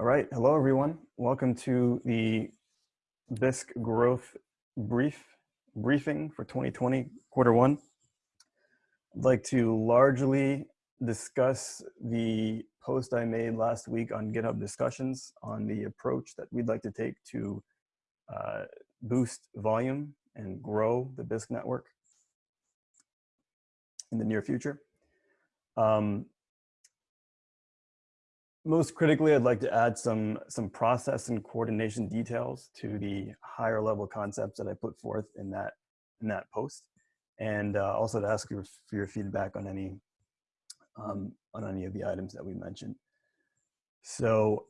All right, hello everyone. Welcome to the Bisq Growth Brief briefing for 2020 quarter one. I'd like to largely discuss the post I made last week on GitHub discussions on the approach that we'd like to take to uh, boost volume and grow the Bisq network in the near future. Um, most critically, I'd like to add some, some process and coordination details to the higher level concepts that I put forth in that, in that post. And uh, also to ask you for your feedback on any, um, on any of the items that we mentioned. So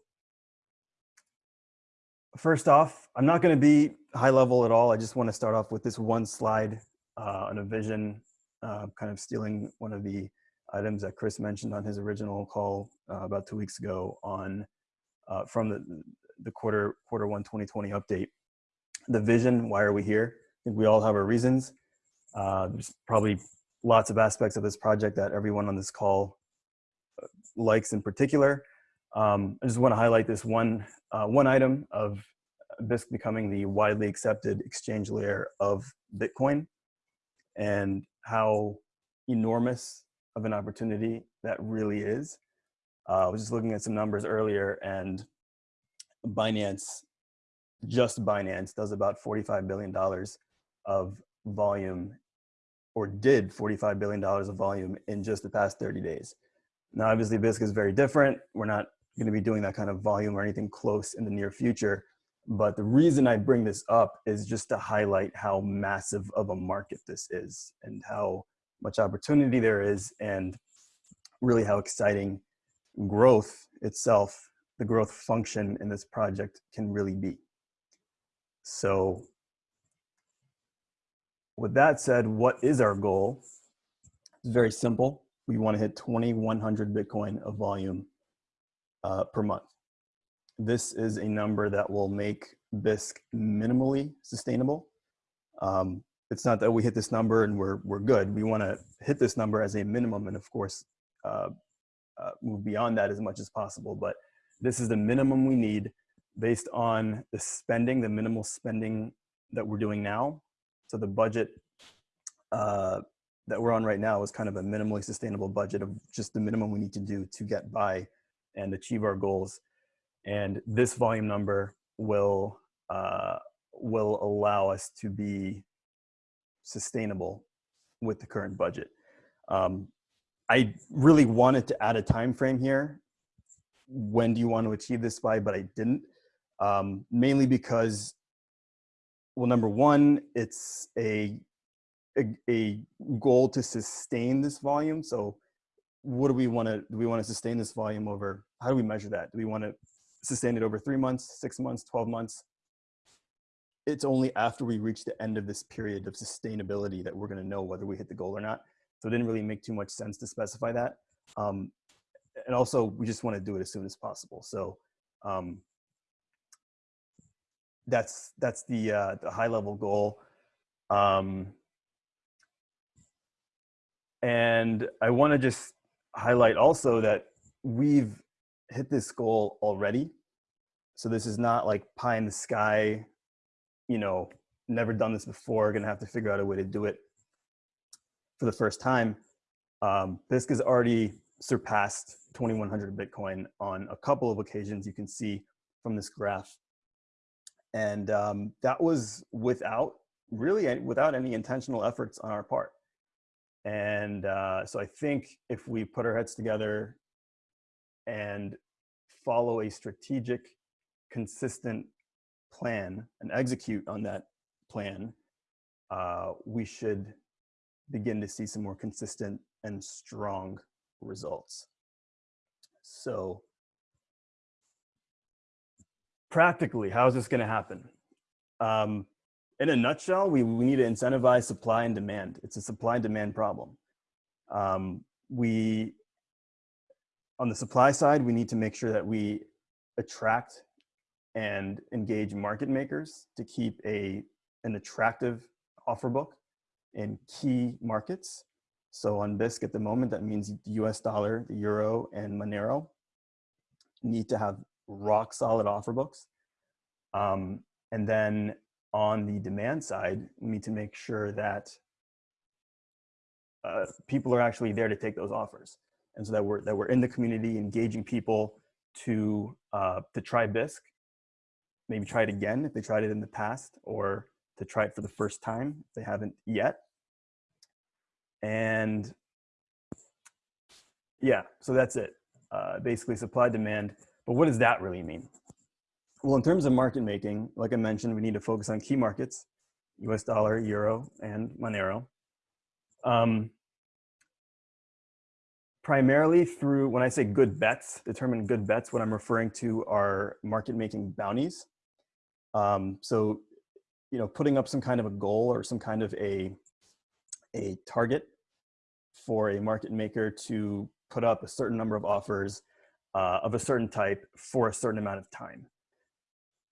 first off, I'm not gonna be high level at all. I just wanna start off with this one slide uh, on a vision, uh, kind of stealing one of the items that Chris mentioned on his original call uh, about two weeks ago on uh, from the, the quarter quarter one 2020 update. The vision, why are we here? I think we all have our reasons. Uh, there's probably lots of aspects of this project that everyone on this call uh, likes in particular. Um, I just want to highlight this one, uh, one item of Bisq becoming the widely accepted exchange layer of Bitcoin and how enormous of an opportunity that really is. Uh, I was just looking at some numbers earlier and Binance, just Binance does about $45 billion of volume or did $45 billion of volume in just the past 30 days. Now, obviously Bisq is very different. We're not gonna be doing that kind of volume or anything close in the near future. But the reason I bring this up is just to highlight how massive of a market this is and how much opportunity there is and really how exciting growth itself, the growth function in this project can really be. So with that said, what is our goal? It's very simple. We want to hit 2,100 Bitcoin of volume uh, per month. This is a number that will make Bisq minimally sustainable. Um, it's not that we hit this number and we're, we're good. We want to hit this number as a minimum and of course uh, uh, move beyond that as much as possible. But this is the minimum we need based on the spending, the minimal spending that we're doing now. So the budget uh, that we're on right now is kind of a minimally sustainable budget of just the minimum we need to do to get by and achieve our goals. And this volume number will, uh, will allow us to be sustainable with the current budget. Um, I really wanted to add a time frame here. When do you want to achieve this by? But I didn't, um, mainly because, well, number one, it's a, a, a goal to sustain this volume. So, what do we want to do? We want to sustain this volume over. How do we measure that? Do we want to sustain it over three months, six months, twelve months? It's only after we reach the end of this period of sustainability that we're going to know whether we hit the goal or not. So it didn't really make too much sense to specify that. Um, and also, we just want to do it as soon as possible. So um, that's that's the uh, the high level goal. Um, and I want to just highlight also that we've hit this goal already. So this is not like pie in the sky you know, never done this before, gonna have to figure out a way to do it for the first time. Um, Bisq has already surpassed 2100 Bitcoin on a couple of occasions you can see from this graph. And um, that was without really without any intentional efforts on our part. And uh, so I think if we put our heads together and follow a strategic, consistent plan and execute on that plan, uh, we should begin to see some more consistent and strong results. So practically, how is this going to happen? Um, in a nutshell, we, we need to incentivize supply and demand. It's a supply and demand problem. Um, we, on the supply side, we need to make sure that we attract and engage market makers to keep a, an attractive offer book in key markets. So on Bisq at the moment, that means the US dollar, the euro, and Monero need to have rock solid offer books. Um, and then on the demand side, we need to make sure that uh, people are actually there to take those offers. And so that we're, that we're in the community engaging people to, uh, to try Bisq, maybe try it again if they tried it in the past, or to try it for the first time if they haven't yet. And yeah, so that's it. Uh, basically supply demand. But what does that really mean? Well, in terms of market making, like I mentioned, we need to focus on key markets, US dollar, euro, and Monero. Um, primarily through, when I say good bets, determine good bets, what I'm referring to are market making bounties. Um, so, you know, putting up some kind of a goal or some kind of a, a target for a market maker to put up a certain number of offers uh, of a certain type for a certain amount of time.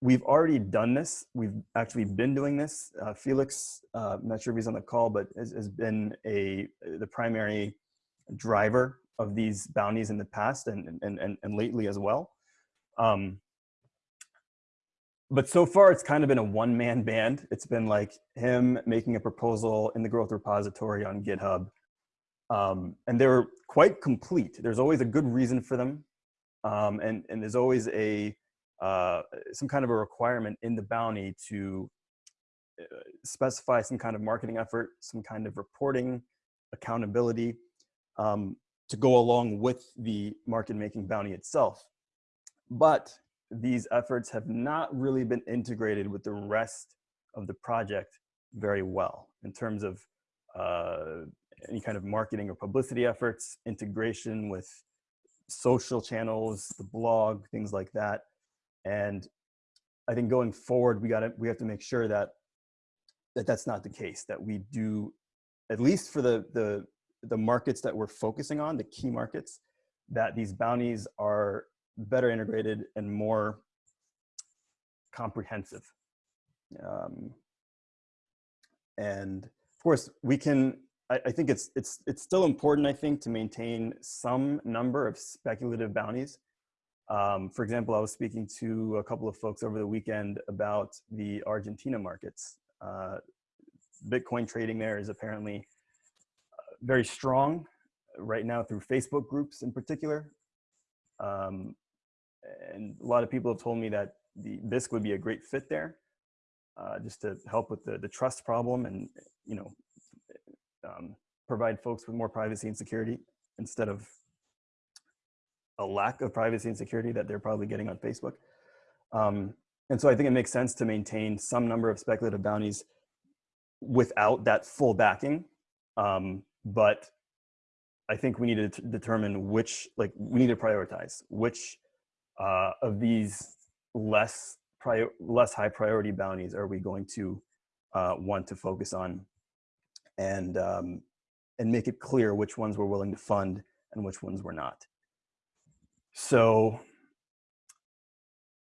We've already done this. We've actually been doing this. Uh, Felix, uh, I'm not sure if he's on the call, but has, has been a the primary driver of these bounties in the past and, and, and, and lately as well. Um, but so far it's kind of been a one-man band. It's been like him making a proposal in the growth repository on GitHub. Um, and they're quite complete. There's always a good reason for them. Um, and, and there's always a, uh, some kind of a requirement in the bounty to uh, specify some kind of marketing effort, some kind of reporting, accountability um, to go along with the market making bounty itself. But these efforts have not really been integrated with the rest of the project very well in terms of uh, any kind of marketing or publicity efforts, integration with social channels, the blog, things like that. And I think going forward, we got to we have to make sure that that that's not the case. That we do, at least for the the the markets that we're focusing on, the key markets, that these bounties are better integrated and more comprehensive. Um, and of course, we can I, I think it's it's it's still important. I think to maintain some number of speculative bounties. Um, for example, I was speaking to a couple of folks over the weekend about the Argentina markets. Uh, Bitcoin trading there is apparently uh, very strong right now through Facebook groups in particular. Um, and a lot of people have told me that the Bisq would be a great fit there, uh, just to help with the, the trust problem and you know um, provide folks with more privacy and security instead of a lack of privacy and security that they're probably getting on Facebook. Um, and so I think it makes sense to maintain some number of speculative bounties without that full backing. Um, but I think we need to determine which, like we need to prioritize which uh, of these less prior, less high priority bounties are we going to uh, want to focus on and, um, and make it clear which ones we're willing to fund and which ones we're not. So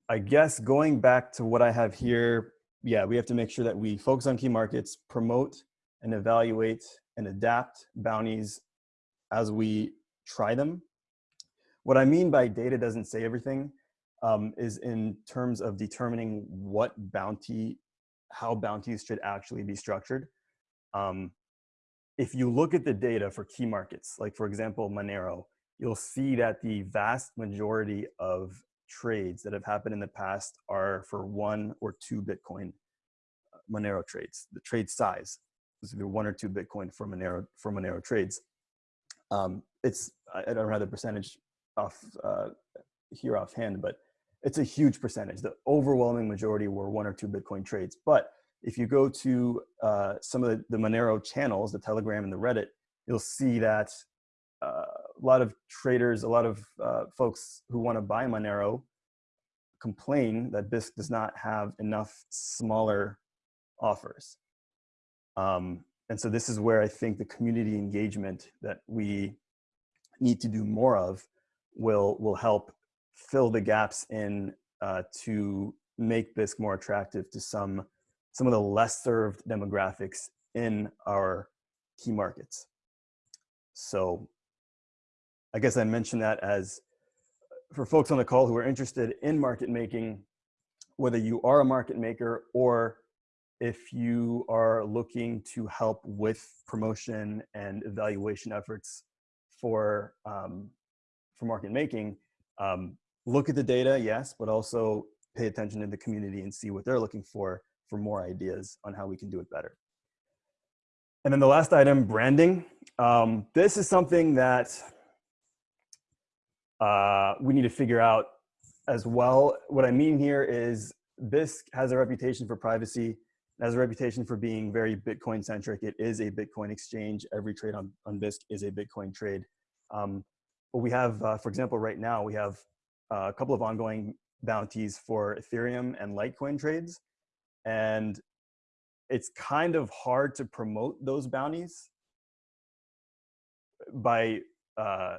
I guess going back to what I have here, yeah, we have to make sure that we focus on key markets, promote and evaluate and adapt bounties as we try them. What I mean by data doesn't say everything um, is in terms of determining what bounty, how bounties should actually be structured. Um, if you look at the data for key markets, like for example, Monero, you'll see that the vast majority of trades that have happened in the past are for one or two Bitcoin uh, Monero trades. The trade size is either one or two Bitcoin for Monero for Monero trades. Um, it's I don't have the percentage off uh, here offhand, but it's a huge percentage. The overwhelming majority were one or two Bitcoin trades. But if you go to uh, some of the, the, Monero channels, the Telegram and the Reddit, you'll see that uh, a lot of traders, a lot of uh, folks who want to buy Monero complain that Bisq does not have enough smaller offers. Um, and so this is where I think the community engagement that we need to do more of will, will help fill the gaps in uh, to make Bisq more attractive to some some of the less served demographics in our key markets. So I guess I mentioned that as for folks on the call who are interested in market making, whether you are a market maker or if you are looking to help with promotion and evaluation efforts for um, for market making, um, look at the data, yes, but also pay attention to the community and see what they're looking for for more ideas on how we can do it better. And then the last item, branding. Um, this is something that uh, we need to figure out as well. What I mean here is Bisq has a reputation for privacy, has a reputation for being very Bitcoin centric. It is a Bitcoin exchange. Every trade on, on Bisq is a Bitcoin trade. Um, we have, uh, for example, right now, we have uh, a couple of ongoing bounties for Ethereum and Litecoin trades. And it's kind of hard to promote those bounties by uh,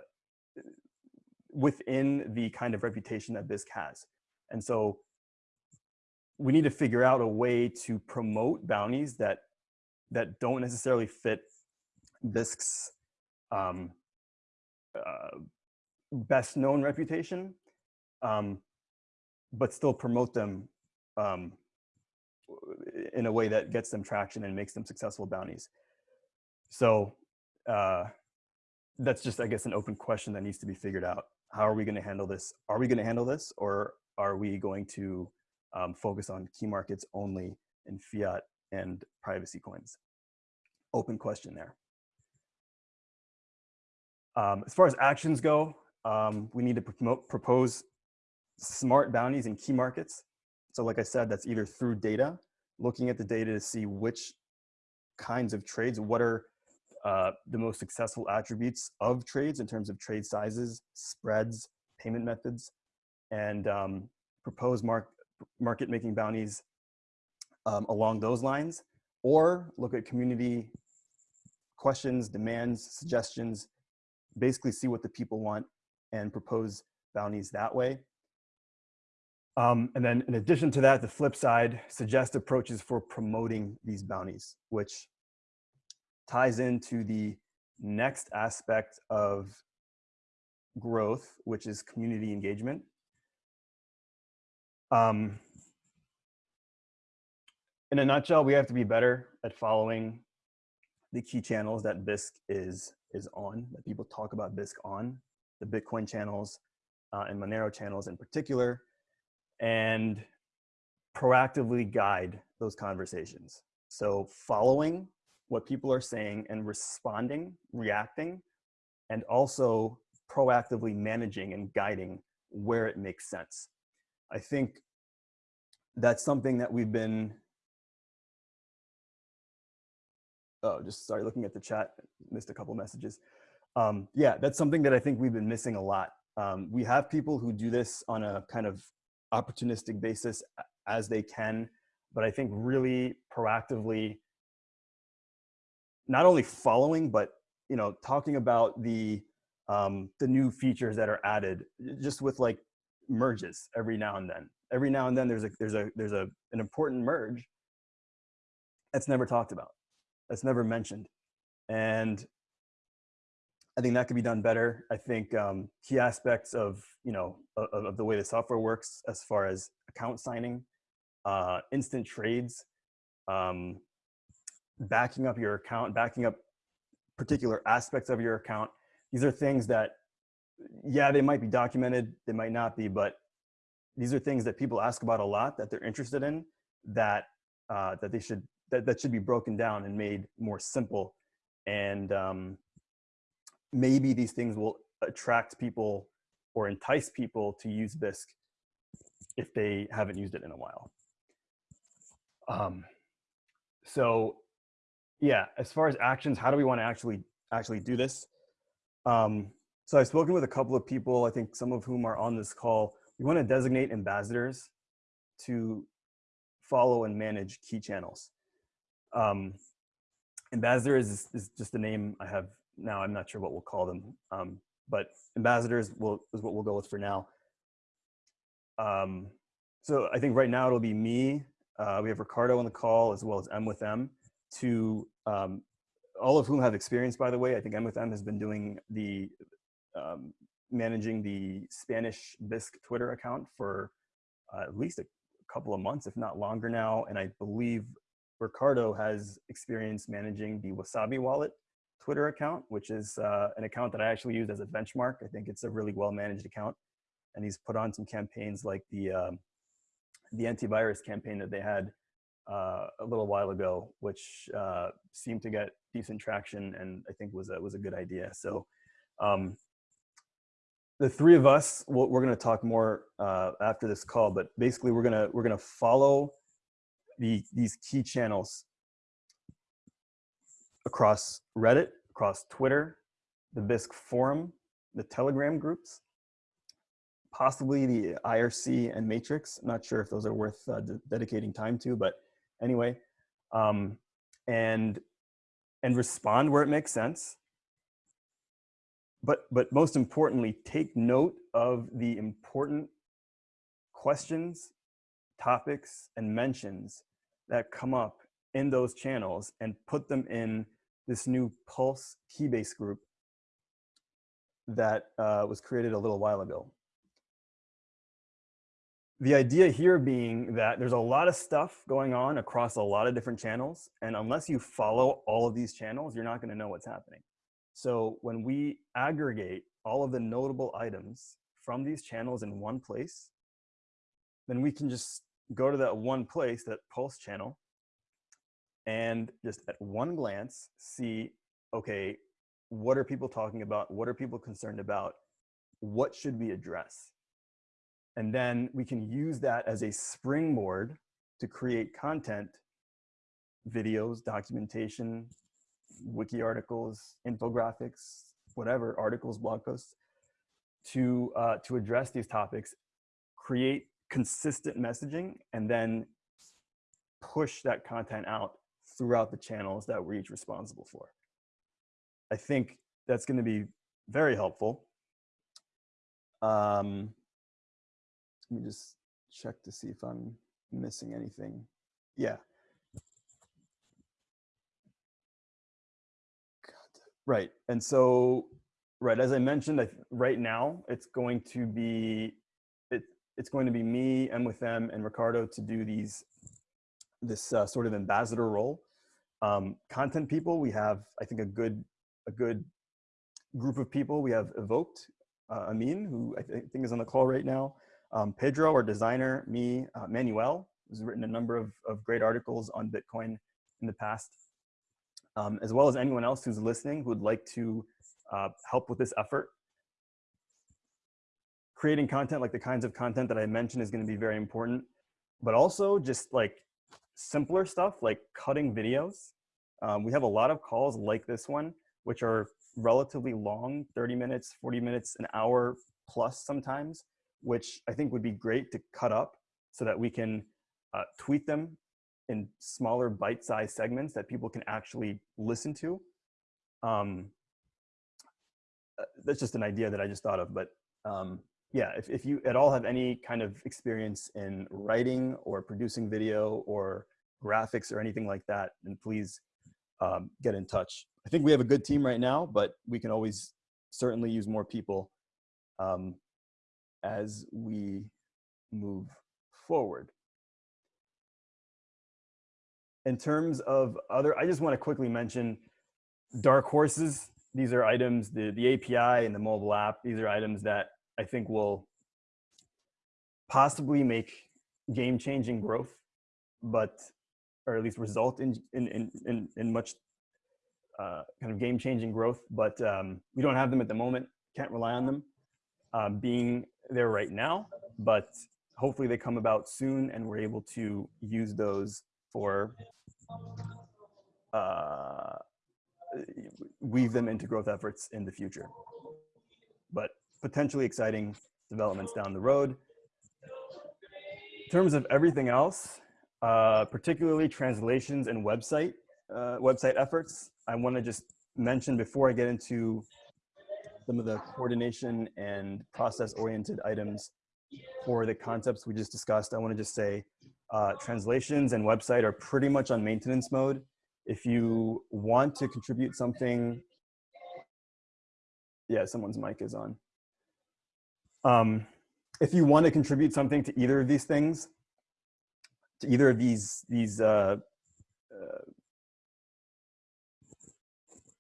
within the kind of reputation that Bisq has. And so we need to figure out a way to promote bounties that that don't necessarily fit Bisq's um, uh, best known reputation, um, but still promote them um, in a way that gets them traction and makes them successful bounties. So uh, that's just, I guess, an open question that needs to be figured out. How are we going to handle this? Are we going to handle this, or are we going to um, focus on key markets only in fiat and privacy coins? Open question there. Um, as far as actions go, um, we need to promote, propose smart bounties in key markets. So like I said, that's either through data, looking at the data to see which kinds of trades, what are uh, the most successful attributes of trades in terms of trade sizes, spreads, payment methods, and um, propose mark, market making bounties um, along those lines, or look at community questions, demands, suggestions, basically see what the people want and propose bounties that way. Um, and then in addition to that, the flip side, suggest approaches for promoting these bounties, which ties into the next aspect of growth, which is community engagement. Um, in a nutshell, we have to be better at following the key channels that Bisq is is on, that people talk about Bisq on, the Bitcoin channels uh, and Monero channels in particular, and proactively guide those conversations. So following what people are saying and responding, reacting, and also proactively managing and guiding where it makes sense. I think that's something that we've been oh, just sorry, looking at the chat, missed a couple messages. Um, yeah, that's something that I think we've been missing a lot. Um, we have people who do this on a kind of opportunistic basis as they can, but I think really proactively, not only following, but you know, talking about the um, the new features that are added, just with like merges every now and then. Every now and then, there's a there's a there's a an important merge that's never talked about that's never mentioned. And I think that could be done better. I think um, key aspects of, you know, of, of, the way the software works as far as account signing, uh, instant trades, um, backing up your account, backing up particular aspects of your account. These are things that, yeah, they might be documented, they might not be, but these are things that people ask about a lot that they're interested in that, uh, that they should that, that should be broken down and made more simple. And um, maybe these things will attract people or entice people to use Bisq if they haven't used it in a while. Um, so yeah, as far as actions, how do we want to actually actually do this? Um, so I've spoken with a couple of people, I think some of whom are on this call. We want to designate ambassadors to follow and manage key channels. Um, ambassador is, is just the name I have now. I'm not sure what we'll call them, um, but ambassadors will, is what we'll go with for now. Um, so I think right now it'll be me. Uh, we have Ricardo on the call as well as M with M to um, all of whom have experience, by the way. I think M with M has been doing the um, managing the Spanish Bisq Twitter account for uh, at least a couple of months, if not longer now. And I believe Ricardo has experience managing the Wasabi Wallet Twitter account, which is uh, an account that I actually use as a benchmark. I think it's a really well managed account. And he's put on some campaigns like the, um, the antivirus campaign that they had uh, a little while ago, which uh, seemed to get decent traction and I think was a, was a good idea. So um, the three of us, we're going to talk more uh, after this call, but basically we're going to we're going to follow the these key channels across Reddit, across Twitter, the Bisq forum, the Telegram groups, possibly the IRC and Matrix. I'm not sure if those are worth uh, dedicating time to, but anyway, um, and and respond where it makes sense. But but most importantly, take note of the important questions, topics, and mentions that come up in those channels and put them in this new Pulse Keybase group that uh, was created a little while ago. The idea here being that there's a lot of stuff going on across a lot of different channels. And unless you follow all of these channels, you're not gonna know what's happening. So when we aggregate all of the notable items from these channels in one place, then we can just go to that one place, that pulse channel, and just at one glance see, okay, what are people talking about? What are people concerned about? What should we address? And then we can use that as a springboard to create content, videos, documentation, wiki articles, infographics, whatever, articles, blog posts, to, uh, to address these topics, create consistent messaging, and then push that content out throughout the channels that we're each responsible for. I think that's going to be very helpful. Um, let me just check to see if I'm missing anything. Yeah. Right. And so, right, as I mentioned, I, right now it's going to be, it's going to be me and with them and Ricardo to do these, this uh, sort of ambassador role. Um, content people, we have, I think, a good, a good group of people. We have Evoked, uh, Amin, who I th think is on the call right now. Um, Pedro, our designer, me, uh, Manuel, who's written a number of, of great articles on Bitcoin in the past um, as well as anyone else who's listening who would like to uh, help with this effort. Creating content like the kinds of content that I mentioned is gonna be very important, but also just like simpler stuff like cutting videos. Um, we have a lot of calls like this one, which are relatively long, 30 minutes, 40 minutes, an hour plus sometimes, which I think would be great to cut up so that we can uh, tweet them in smaller bite-sized segments that people can actually listen to. Um, uh, that's just an idea that I just thought of, but um, yeah, if, if you at all have any kind of experience in writing or producing video or graphics or anything like that, then please um, get in touch. I think we have a good team right now, but we can always certainly use more people um, as we move forward in terms of other, I just want to quickly mention dark horses. These are items, the, the API and the mobile app, these are items that I think will possibly make game-changing growth, but, or at least result in, in, in, in, much uh, kind of game-changing growth, but um, we don't have them at the moment, can't rely on them uh, being there right now, but hopefully they come about soon and we're able to use those for uh, weave them into growth efforts in the future. But potentially exciting developments down the road. In terms of everything else, uh, particularly translations and website uh, website efforts, I want to just mention before I get into some of the coordination and process-oriented items for the concepts we just discussed, I want to just say uh, translations and website are pretty much on maintenance mode. If you want to contribute something, yeah, someone's mic is on. Um, if you want to contribute something to either of these things, to either of these these uh, uh,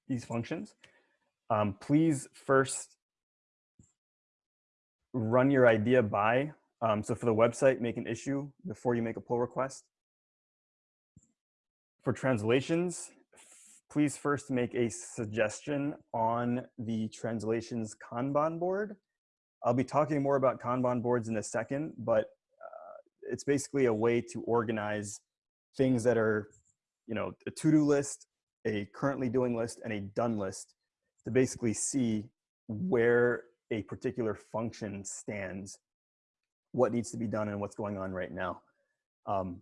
these functions, um, please first run your idea by. Um, so for the website, make an issue before you make a pull request. For translations, please first make a suggestion on the translations Kanban board. I'll be talking more about Kanban boards in a second, but uh, it's basically a way to organize things that are, you know, a to-do list, a currently doing list, and a done list to basically see where a particular function stands, what needs to be done, and what's going on right now. Um,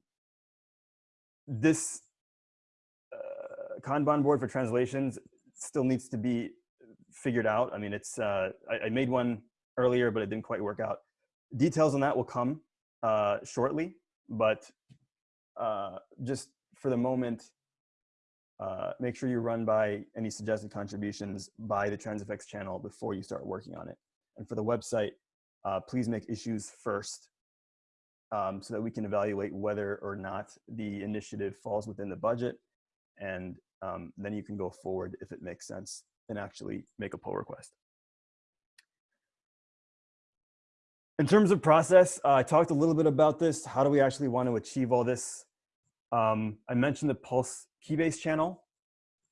this uh, Kanban board for translations still needs to be figured out. I mean, it's uh, I, I, made one earlier, but it didn't quite work out. Details on that will come uh, shortly, but uh, just for the moment, uh, make sure you run by any suggested contributions by the Transifex channel before you start working on it. And for the website, uh, please make issues first um, so that we can evaluate whether or not the initiative falls within the budget. And um, then you can go forward if it makes sense and actually make a pull request. In terms of process, uh, I talked a little bit about this. How do we actually want to achieve all this? Um, I mentioned the Pulse Keybase channel.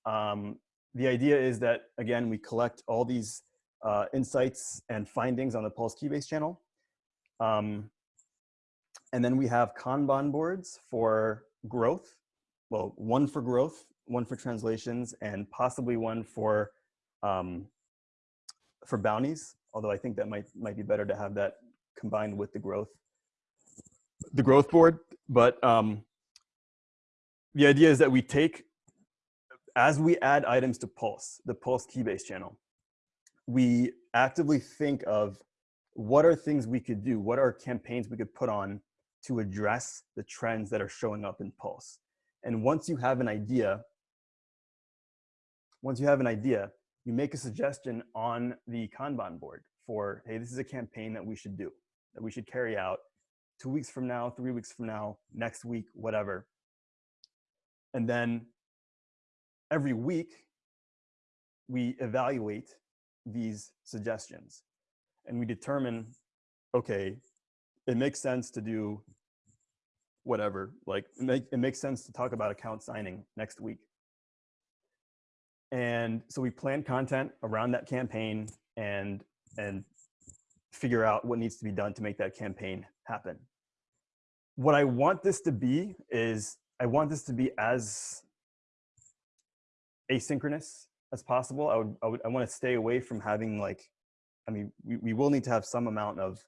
Um, the idea is that, again, we collect all these uh, insights and findings on the Pulse Keybase channel. Um, and then we have Kanban boards for growth. Well, one for growth, one for translations, and possibly one for um, for bounties. Although I think that might might be better to have that combined with the growth the growth board. But um, the idea is that we take, as we add items to Pulse, the Pulse Keybase channel, we actively think of what are things we could do, what are campaigns we could put on to address the trends that are showing up in Pulse. And once you have an idea, once you have an idea, you make a suggestion on the Kanban board for, hey, this is a campaign that we should do, that we should carry out two weeks from now, three weeks from now, next week, whatever. And then every week, we evaluate these suggestions and we determine, okay, it makes sense to do whatever, like it, make, it makes sense to talk about account signing next week. And so we plan content around that campaign and, and figure out what needs to be done to make that campaign happen. What I want this to be is I want this to be as asynchronous as possible. I would, I would, I want to stay away from having like, I mean, we, we will need to have some amount of,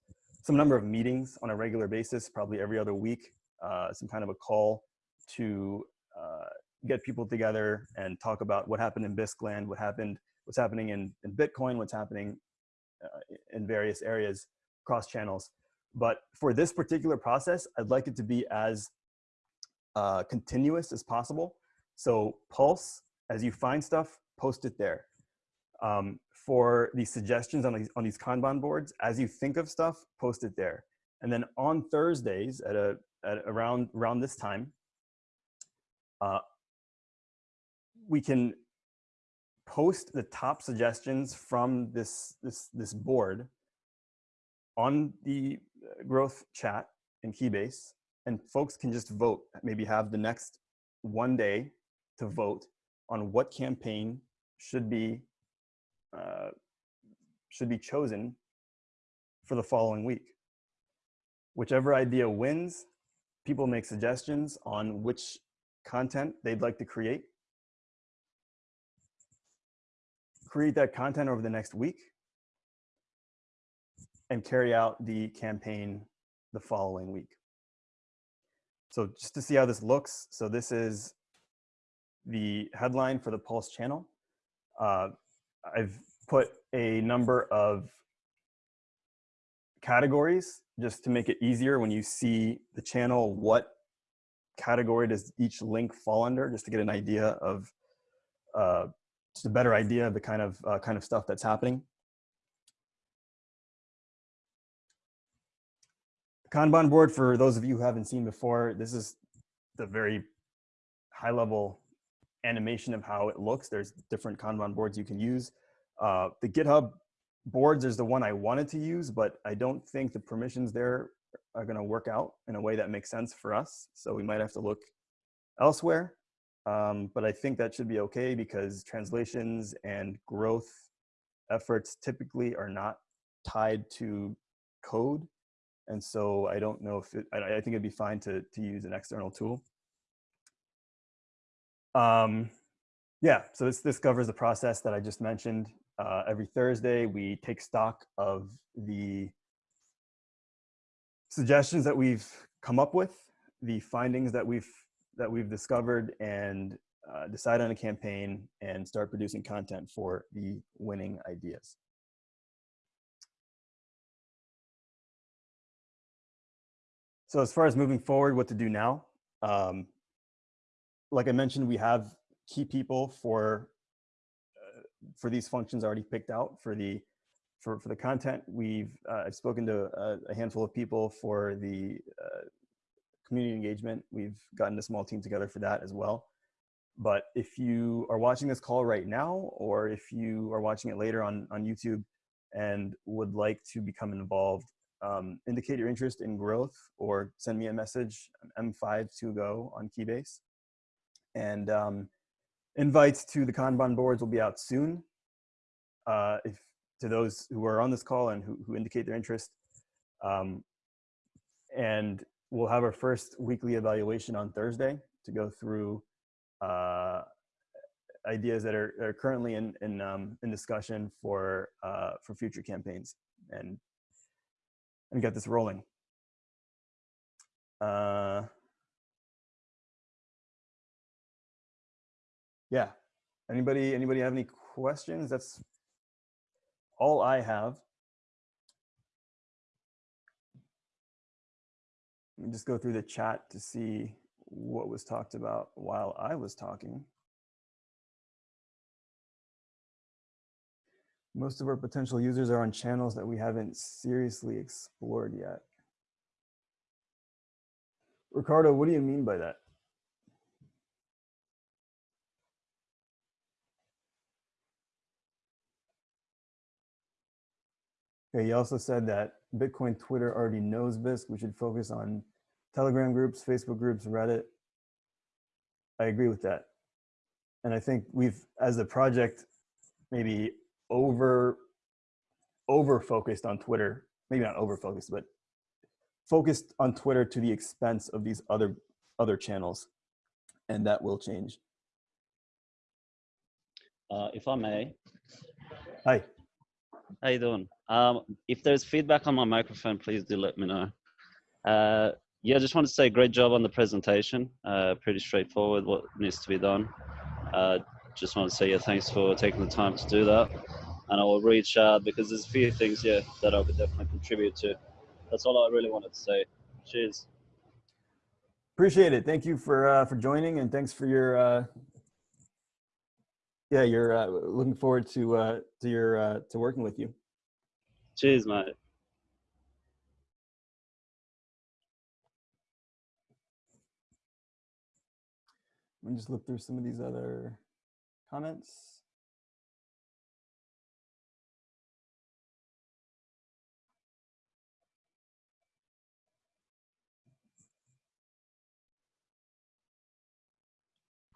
some number of meetings on a regular basis, probably every other week, uh, some kind of a call to uh, get people together and talk about what happened in Bisqland, what happened, what's happening in, in Bitcoin, what's happening in various areas, cross channels. But for this particular process, I'd like it to be as uh, continuous as possible. So Pulse, as you find stuff, post it there. Um, for the suggestions on these, on these Kanban boards, as you think of stuff, post it there. And then on Thursdays at, a, at around, around this time, uh, we can post the top suggestions from this, this, this board on the uh, growth chat in Keybase and folks can just vote, maybe have the next one day to vote on what campaign should be uh, should be chosen for the following week. Whichever idea wins, people make suggestions on which content they'd like to create. Create that content over the next week and carry out the campaign the following week. So just to see how this looks, so this is the headline for the Pulse channel. Uh, I've put a number of categories just to make it easier when you see the channel, what category does each link fall under, just to get an idea of, uh, just a better idea of the kind of, uh, kind of stuff that's happening. Kanban board, for those of you who haven't seen before, this is the very high level animation of how it looks. There's different Kanban boards you can use. Uh, the GitHub boards is the one I wanted to use, but I don't think the permissions there are going to work out in a way that makes sense for us. So we might have to look elsewhere. Um, but I think that should be okay because translations and growth efforts typically are not tied to code. And so I don't know if it, I, I think it'd be fine to, to use an external tool. Um, yeah, so this, this covers the process that I just mentioned. Uh, every Thursday, we take stock of the suggestions that we've come up with, the findings that we've that we've discovered, and uh, decide on a campaign and start producing content for the winning ideas. So as far as moving forward, what to do now, um, like I mentioned, we have key people for uh, for these functions already picked out for the for for the content. We've uh, I've spoken to a, a, handful of people for the uh, community engagement. We've gotten a small team together for that as well. But if you are watching this call right now, or if you are watching it later on on YouTube and would like to become involved, um, indicate your interest in growth or send me a message M5 on Keybase. And um, invites to the Kanban boards will be out soon. Uh, if to those who are on this call and who, who indicate their interest. Um, and we'll have our first weekly evaluation on Thursday to go through uh, ideas that are, are currently in in, um, in discussion for uh, for future campaigns and and get this rolling. Uh, yeah. Anybody, anybody have any questions? That's all I have. Just go through the chat to see what was talked about while I was talking. Most of our potential users are on channels that we haven't seriously explored yet. Ricardo, what do you mean by that? Okay, he also said that Bitcoin Twitter already knows Bisq. We should focus on Telegram groups, Facebook groups, Reddit. I agree with that. And I think we've, as a project, maybe over, over focused on Twitter, maybe not over focused, but focused on Twitter to the expense of these other, other channels. And that will change. Uh, if I may. Hi. How you doing? Um, if there's feedback on my microphone, please do let me know. Uh, yeah, I just want to say great job on the presentation. Uh, pretty straightforward what needs to be done. Uh, just want to say yeah, thanks for taking the time to do that. And I will reach out because there's a few things, yeah, that I could definitely contribute to. That's all I really wanted to say. Cheers. Appreciate it. Thank you for uh, for joining, and thanks for your uh, yeah, you're uh, looking forward to uh, to your uh, to working with you. Cheers, mate. Let me just look through some of these other comments.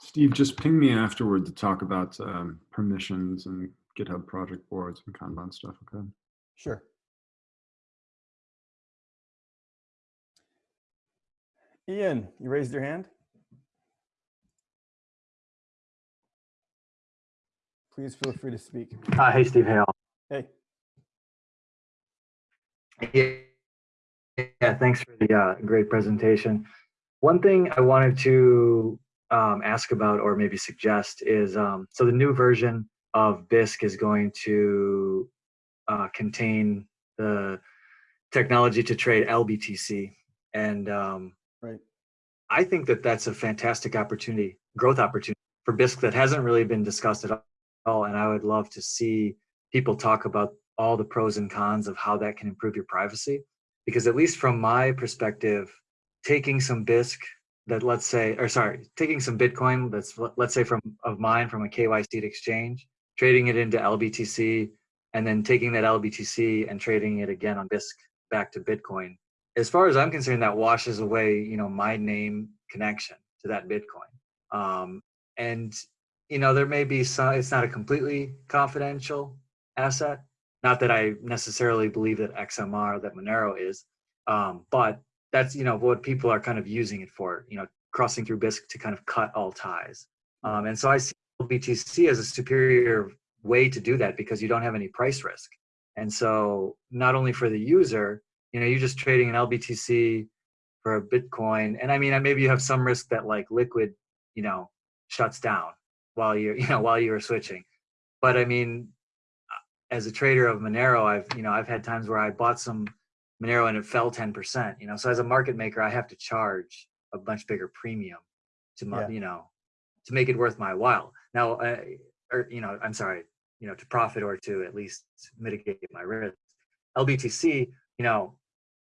Steve, just ping me afterward to talk about um, permissions and GitHub project boards and Kanban stuff, okay? Sure. Ian, you raised your hand? Please feel free to speak. Uh, hey, Steve Hale. Hey. Yeah, yeah thanks for the uh, great presentation. One thing I wanted to um, ask about or maybe suggest is um, so the new version of Bisq is going to uh, contain the technology to trade LBTC. And um, right. I think that that's a fantastic opportunity, growth opportunity for Bisq that hasn't really been discussed at all. And I would love to see people talk about all the pros and cons of how that can improve your privacy. because at least from my perspective, taking some Bisq that let's say, or sorry, taking some Bitcoin that's let- let's say from of mine from a KYC exchange, trading it into LBTC, and then taking that LBTC and trading it again on Bisq back to Bitcoin. As far as I'm concerned, that washes away, you know, my name connection to that Bitcoin. Um, and you know, there may be some. It's not a completely confidential asset. Not that I necessarily believe that XMR that Monero is, um, but that's you know what people are kind of using it for. You know, crossing through Bisq to kind of cut all ties. Um, and so I see BTC as a superior way to do that because you don't have any price risk. And so not only for the user, you know, you're just trading an LBTC for a Bitcoin. And I mean, maybe you have some risk that like liquid, you know, shuts down while you're, you know, while you're switching. But I mean, as a trader of Monero, I've, you know, I've had times where I bought some Monero and it fell 10%, you know, so as a market maker, I have to charge a much bigger premium to, my, Yeah. you know, to make it worth my while. Now, uh, or, you know, I'm sorry, you know, to profit or to at least mitigate my risk. LBTC, you know,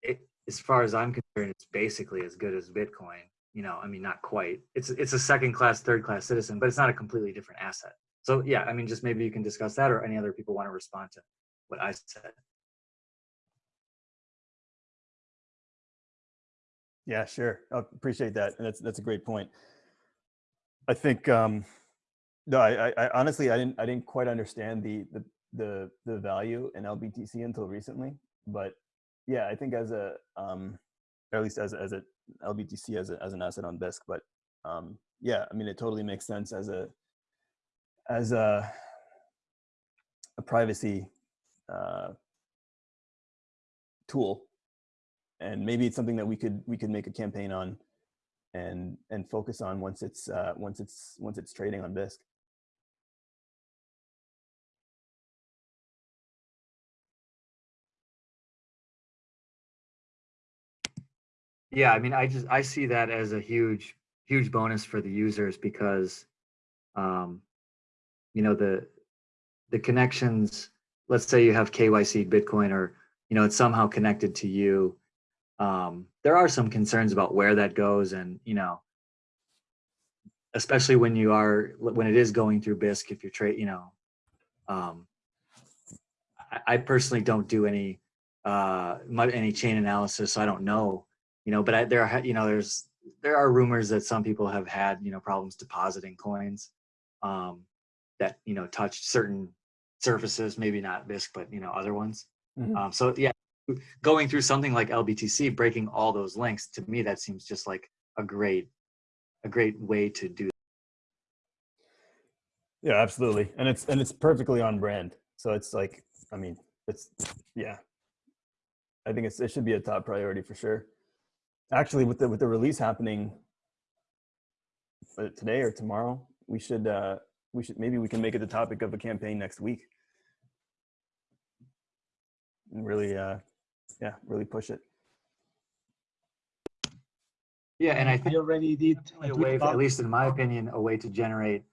it, as far as I'm concerned, it's basically as good as Bitcoin. You know, I mean, not quite. It's it's a second class, third class citizen, but it's not a completely different asset. So yeah, I mean, just maybe you can discuss that, or any other people want to respond to what I said. Yeah, sure. I appreciate that. And that's that's a great point. I think um no, I, I, honestly I didn't I didn't quite understand the the the the value in LBTC until recently. But yeah, I think as a um or at least as as a LBTC as a, as an asset on Bisq. But um yeah, I mean it totally makes sense as a as a a privacy uh tool and maybe it's something that we could we could make a campaign on and and focus on once it's uh once it's once it's trading on Bisq Yeah, I mean, I just I see that as a huge huge bonus for the users because, um, you know, the the connections. Let's say you have KYC Bitcoin, or you know, it's somehow connected to you. Um, there are some concerns about where that goes, and you know, especially when you are when it is going through Bisq. If you're trade, you know, um, I, I personally don't do any uh any chain analysis, so I don't know you know but I, there are you know there's there are rumors that some people have had you know problems depositing coins um that you know touched certain surfaces maybe not Bisq but you know other ones Mhm. um so yeah going through something like lbtc breaking all those links to me that seems just like a great a great way to do yeah absolutely. And it's and it's perfectly on brand. So it's like i mean it's yeah. I think it's it should be a top priority for sure. Actually with the with the release happening uh, today or tomorrow we should uh we should maybe we can make it the topic of a campaign next week. And really uh yeah really push it. Yeah and i I think already did a a way, at least in my opinion a way to generate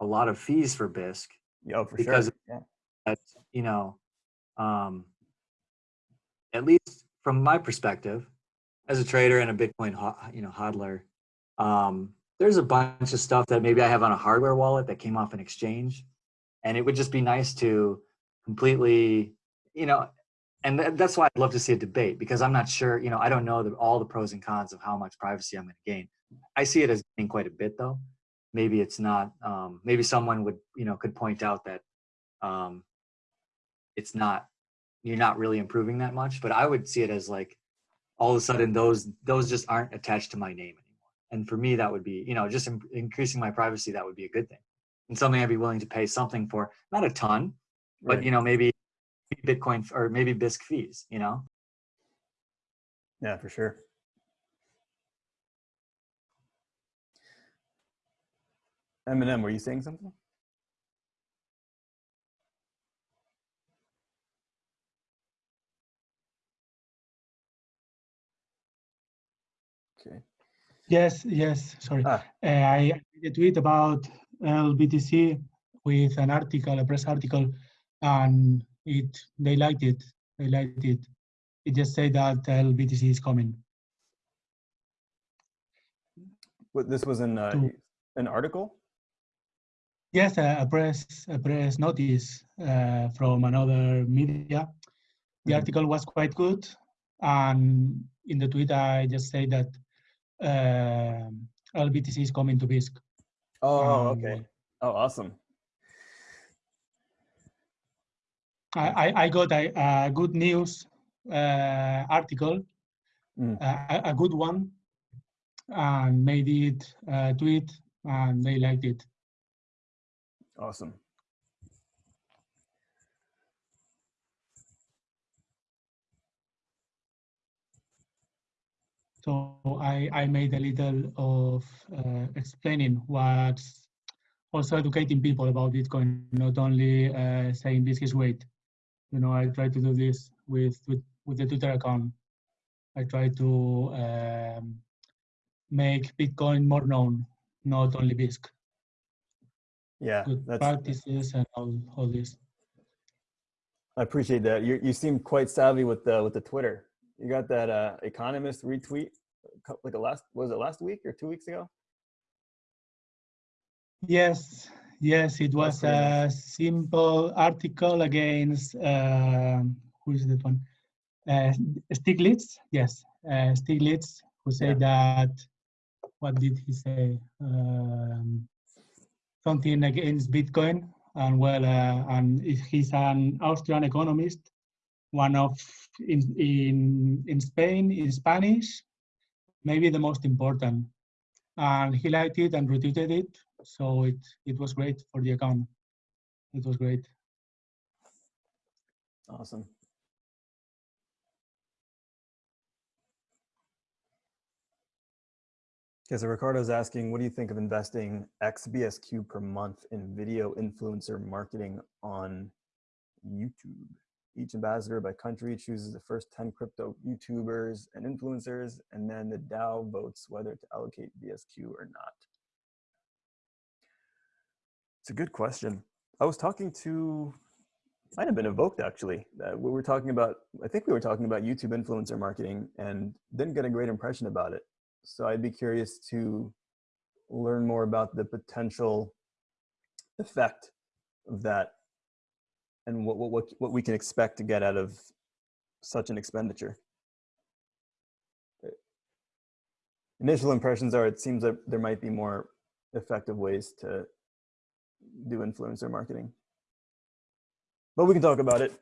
a lot of fees for Bisq yeah oh, for Because- sure yeah. that you know um at least from my perspective as a trader and a bitcoin you know hodler um there's a bunch of stuff that maybe i have on a hardware wallet that came off an exchange and it would just be nice to completely you know and th- that's why i'd love to see a debate because i'm not sure you know i don't know the, all the pros and cons of how much privacy i'm going to gain. I see it as gaining quite a bit though. Maybe it's not um maybe someone would you know could point out that um it's not you're not really improving that much but i would see it as like all of a sudden those those just aren't attached to my name anymore. And for me that would be you know just in, increasing my privacy that would be a good thing. And something i'd be willing to pay something for not a ton but Right. you know maybe bitcoin or maybe Bisq fees you know yeah for sure Eminem, were you saying something? Okay. Yes, yes, sorry. Ah. Uh, I made a tweet about LBTC with an article, a press article, and it they liked it. They liked it. It just said that LBTC is coming. What, this was in uh, To- an article? Yes, a a press a press notice uh, from another media. The Mhm. article was quite good, and in the tweet I just say that uh, LBTC is coming to Bisq. Oh, Um, okay. Oh, awesome. I, I, got a, a good news uh, article, Mm. uh, a, a good one, and made it a tweet, and they liked it. Awesome. So I, I made a little of uh, explaining what's also educating people about Bitcoin, not only uh, saying this is great. You know, I try to do this with with, with the Twitter account. I try to um, make Bitcoin more known, not only Bisq. Yeah, Good practices and all, all this. I appreciate that. You, you seem quite savvy with the, with the Twitter. You got that uh, economist retweet, like a last, was it last week or two weeks ago? Yes, yes, it was a simple article against um, who is that one? Uh, Stiglitz, yes, uh, Stiglitz, who said that. What did he say? Um, something against Bitcoin, and well, uh, and if he's an Austrian economist, one of in in in Spain in Spanish, maybe the most important and he liked it and retweeted it. So it it was great for the account. It was great. Awesome. Okay, so Ricardo's asking, what do you think of investing XBSQ per month in video influencer marketing on YouTube? Each ambassador by country chooses the first 10 crypto YouTubers and influencers, and then the DAO votes whether to allocate BSQ or not. It's a good question. I was talking to, might have been evoked actually. Uh, we were talking about, I think we were talking about YouTube influencer marketing and didn't get a great impression about it. So I'd be curious to learn more about the potential effect of that and what, what, what, we can expect to get out of such an expenditure. Uh, Initial impressions are it seems that there might be more effective ways to do influencer marketing. But we can talk about it.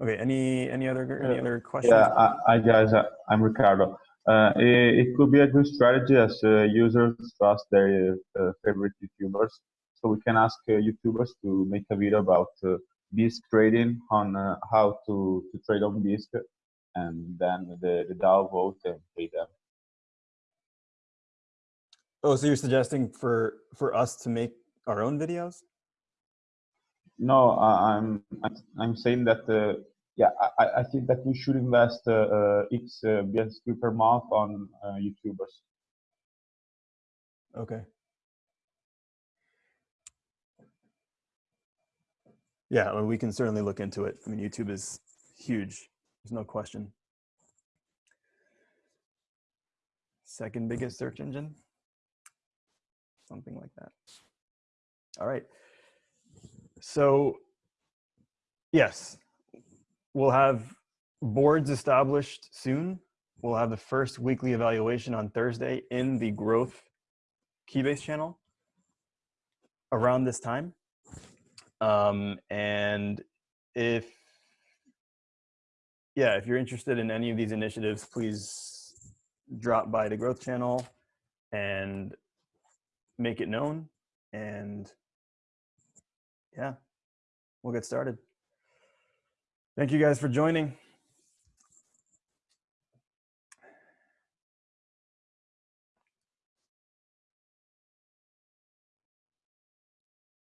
Okay, any any other any other questions? Yeah, I, I guys, uh, I'm Ricardo. Uh, it, it could be a good strategy as uh, users trust their uh, favorite YouTubers. So we can ask uh, YouTubers to make a video about uh, Bisq trading on uh, how to, to trade on Bisq and then the, the DAO vote and pay them. Oh, so you're suggesting for for us to make our own videos? No, I- I'm I'm, I'm saying that uh, yeah, I, I- I think that we should invest uh, uh, X uh, BSQ per month on uh, YouTubers. Okay. Yeah, well, we can certainly look into it. I mean, YouTube is huge. There's no question. Second biggest search engine. Something like that. All right. So, yes, we'll have boards established soon. We'll have the first weekly evaluation on Thursday in the growth Keybase channel around this time. Um, and if, yeah, if you're interested in any of these initiatives, please drop by the growth channel and make it known. And yeah, we'll get started. Thank you guys for joining.